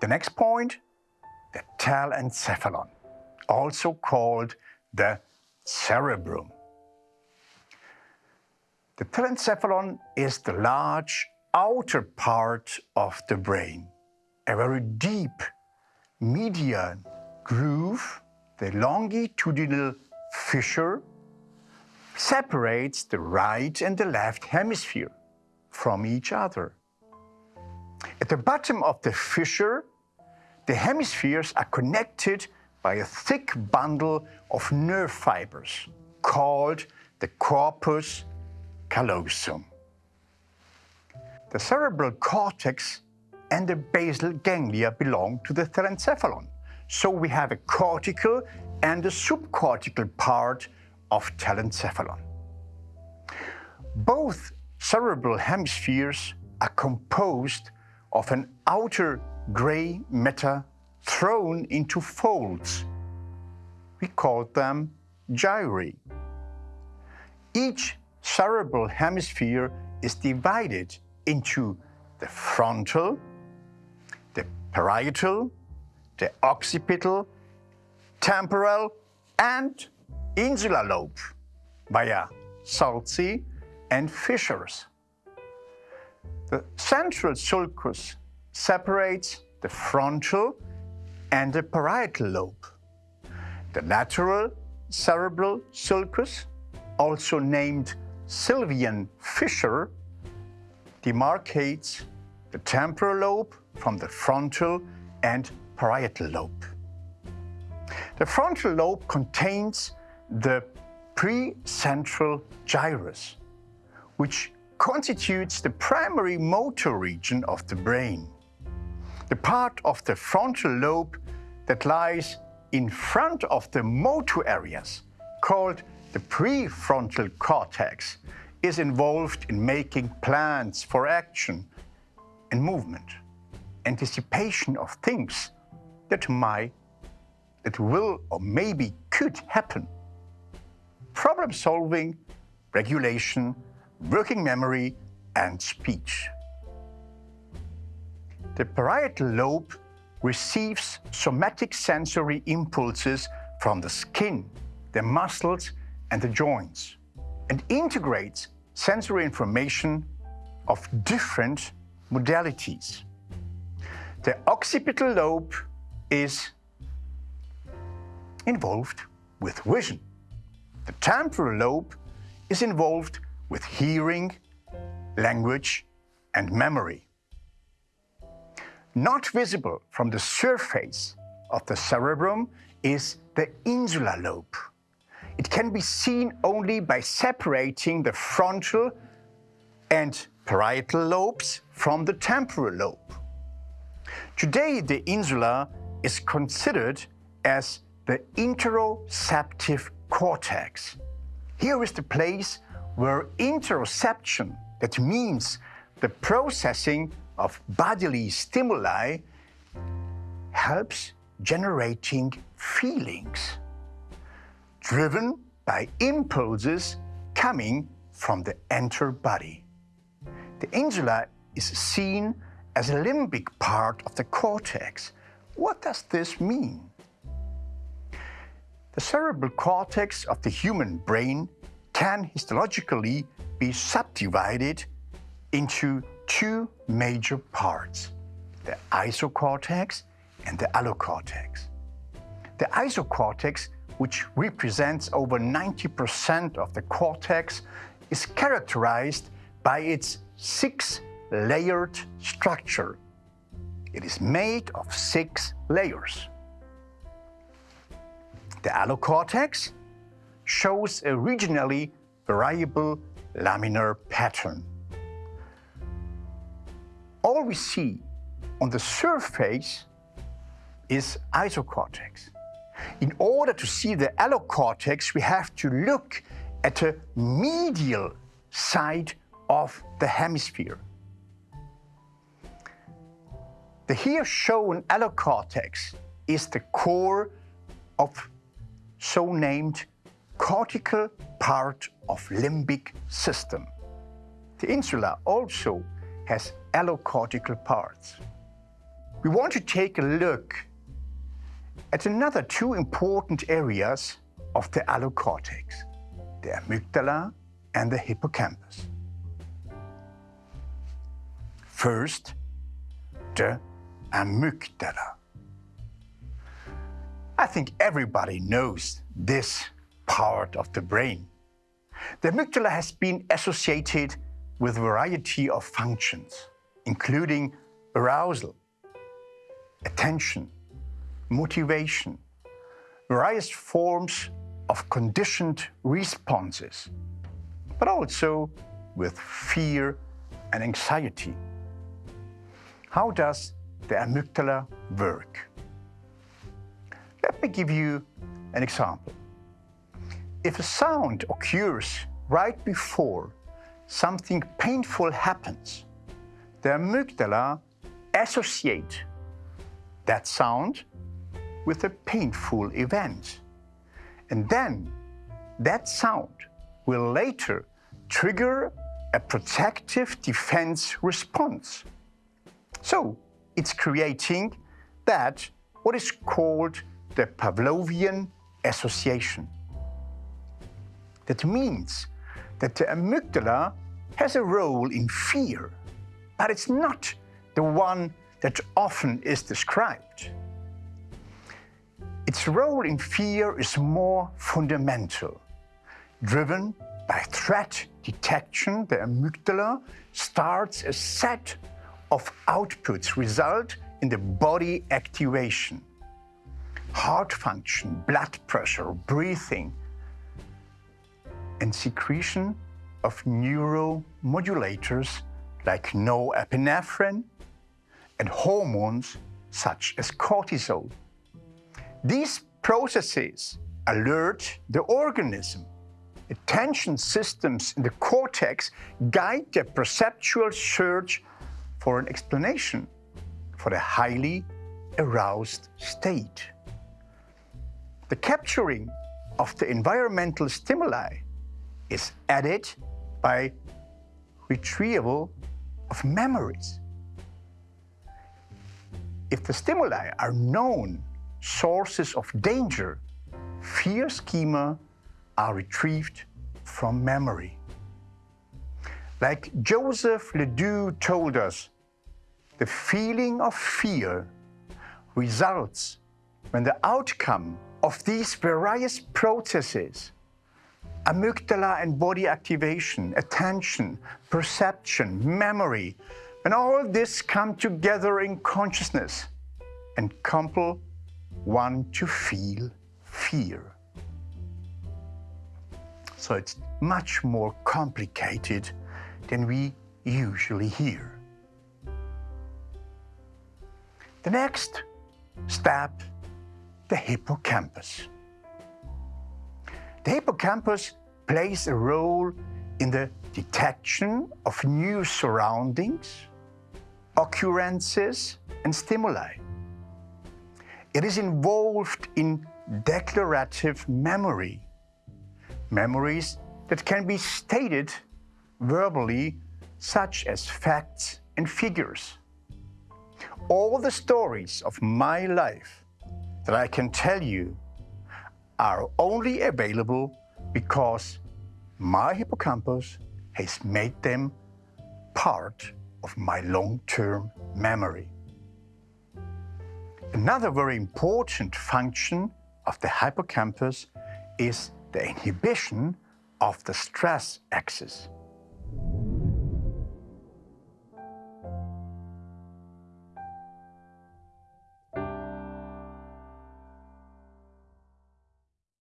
The next point, the telencephalon, also called the cerebrum. The telencephalon is the large outer part of the brain, a very deep median groove, the longitudinal fissure, separates the right and the left hemisphere from each other. At the bottom of the fissure, the hemispheres are connected by a thick bundle of nerve fibers called the corpus callosum. The cerebral cortex and the basal ganglia belong to the telencephalon. So we have a cortical and a subcortical part of telencephalon. Both cerebral hemispheres are composed of an outer gray matter thrown into folds. We call them gyri. Each cerebral hemisphere is divided into the frontal, the parietal, the occipital, temporal, and insular lobe via sulci and fissures. The central sulcus separates the frontal and the parietal lobe. The lateral cerebral sulcus, also named Sylvian fissure, demarcates the temporal lobe from the frontal and parietal lobe. The frontal lobe contains the precentral gyrus, which constitutes the primary motor region of the brain. The part of the frontal lobe that lies in front of the motor areas, called the prefrontal cortex, is involved in making plans for action and movement, anticipation of things that might, that will or maybe could happen, problem solving, regulation, working memory and speech. The parietal lobe receives somatic sensory impulses from the skin, the muscles and the joints and integrates sensory information of different modalities. The occipital lobe is involved with vision. The temporal lobe is involved with hearing, language and memory. Not visible from the surface of the cerebrum is the insular lobe. It can be seen only by separating the frontal and parietal lobes from the temporal lobe. Today, the insula is considered as the interoceptive cortex. Here is the place where interoception, that means the processing of bodily stimuli, helps generating feelings driven by impulses coming from the entire body. The insula is seen as a limbic part of the cortex. What does this mean? The cerebral cortex of the human brain can histologically be subdivided into two major parts, the isocortex and the allocortex. The isocortex which represents over 90% of the cortex, is characterized by its six-layered structure. It is made of six layers. The allocortex shows a regionally variable laminar pattern. All we see on the surface is isocortex. In order to see the allocortex, we have to look at the medial side of the hemisphere. The here shown allocortex is the core of so named cortical part of limbic system. The insula also has allocortical parts. we want to take a look at another two important areas of the allocortex, the amygdala and the hippocampus. First, the amygdala. I think everybody knows this part of the brain. The amygdala has been associated with a variety of functions, including arousal, attention, motivation, various forms of conditioned responses, but also with fear and anxiety. How does the amygdala work? Let me give you an example. If a sound occurs right before something painful happens, the amygdala associate that sound with a painful event. And then that sound will later trigger a protective defense response. So it's creating that what is called the Pavlovian association. That means that the amygdala has a role in fear, but it's not the one that often is described. Its role in fear is more fundamental. Driven by threat detection, the amygdala starts a set of outputs result in the body activation. Heart function, blood pressure, breathing, and secretion of neuromodulators like norepinephrine and hormones such as cortisol. These processes alert the organism. Attention systems in the cortex guide the perceptual search for an explanation for the highly aroused state. The capturing of the environmental stimuli is added by retrieval of memories. If the stimuli are known sources of danger, fear schema are retrieved from memory. Like Joseph LeDoux told us, the feeling of fear results when the outcome of these various processes amygdala and body activation, attention, perception, memory, and all this come together in consciousness and compel one to feel fear. So it's much more complicated than we usually hear. The next step, the hippocampus. The hippocampus plays a role in the detection of new surroundings, occurrences and stimuli. It is involved in declarative memory, memories that can be stated verbally, such as facts and figures. All the stories of my life that I can tell you are only available because my hippocampus has made them part of my long-term memory. Another very important function of the hippocampus is the inhibition of the stress axis.